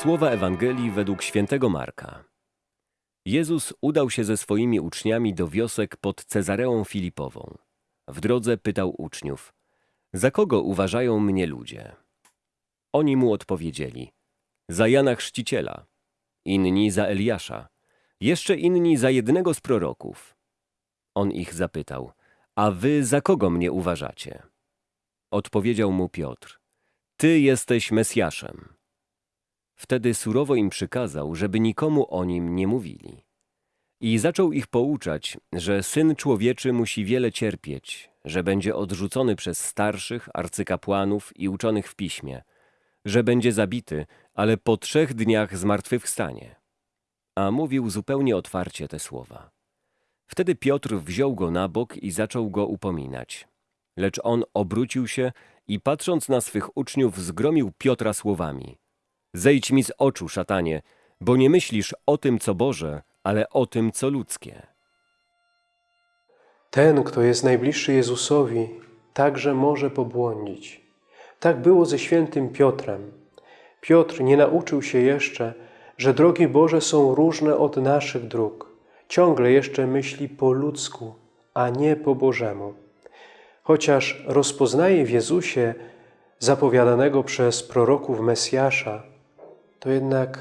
Słowa Ewangelii według świętego Marka. Jezus udał się ze swoimi uczniami do wiosek pod Cezareą Filipową. W drodze pytał uczniów, za kogo uważają mnie ludzie? Oni mu odpowiedzieli, za Jana Chrzciciela, inni za Eliasza, jeszcze inni za jednego z proroków. On ich zapytał, a wy za kogo mnie uważacie? Odpowiedział mu Piotr, ty jesteś Mesjaszem. Wtedy surowo im przykazał, żeby nikomu o nim nie mówili. I zaczął ich pouczać, że Syn Człowieczy musi wiele cierpieć, że będzie odrzucony przez starszych, arcykapłanów i uczonych w piśmie, że będzie zabity, ale po trzech dniach zmartwychwstanie. A mówił zupełnie otwarcie te słowa. Wtedy Piotr wziął go na bok i zaczął go upominać. Lecz on obrócił się i patrząc na swych uczniów zgromił Piotra słowami. Zejdź mi z oczu, szatanie, bo nie myślisz o tym, co Boże, ale o tym, co ludzkie. Ten, kto jest najbliższy Jezusowi, także może pobłądzić. Tak było ze świętym Piotrem. Piotr nie nauczył się jeszcze, że drogi Boże są różne od naszych dróg. Ciągle jeszcze myśli po ludzku, a nie po Bożemu. Chociaż rozpoznaje w Jezusie zapowiadanego przez proroków Mesjasza, to jednak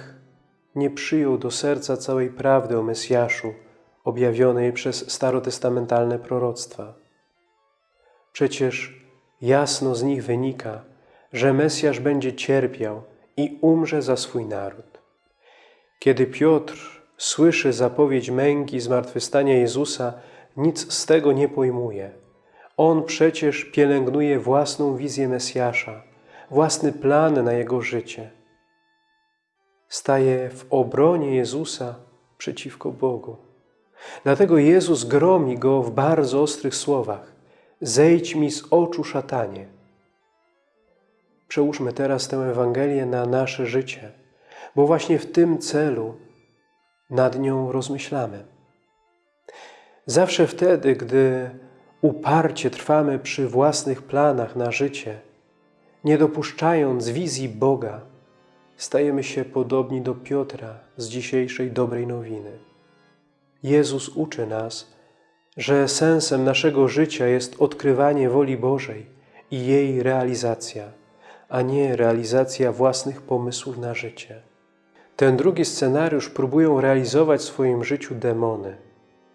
nie przyjął do serca całej prawdy o Mesjaszu, objawionej przez starotestamentalne proroctwa. Przecież jasno z nich wynika, że Mesjasz będzie cierpiał i umrze za swój naród. Kiedy Piotr słyszy zapowiedź męki zmartwychwstania Jezusa, nic z tego nie pojmuje. On przecież pielęgnuje własną wizję Mesjasza, własny plan na Jego życie. Staje w obronie Jezusa przeciwko Bogu. Dlatego Jezus gromi go w bardzo ostrych słowach. Zejdź mi z oczu, szatanie. Przełóżmy teraz tę Ewangelię na nasze życie, bo właśnie w tym celu nad nią rozmyślamy. Zawsze wtedy, gdy uparcie trwamy przy własnych planach na życie, nie dopuszczając wizji Boga, stajemy się podobni do Piotra z dzisiejszej dobrej nowiny. Jezus uczy nas, że sensem naszego życia jest odkrywanie woli Bożej i jej realizacja, a nie realizacja własnych pomysłów na życie. Ten drugi scenariusz próbują realizować w swoim życiu demony,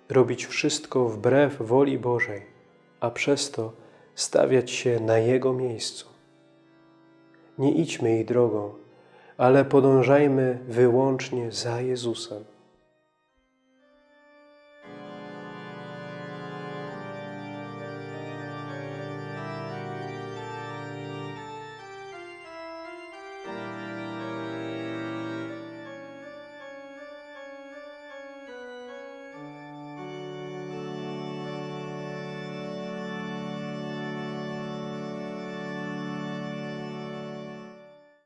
robić wszystko wbrew woli Bożej, a przez to stawiać się na Jego miejscu. Nie idźmy ich drogą, ale podążajmy wyłącznie za Jezusem.